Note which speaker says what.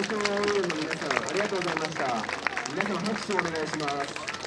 Speaker 1: 東京応援の皆さんありがとうございました。皆様拍手をお願いします。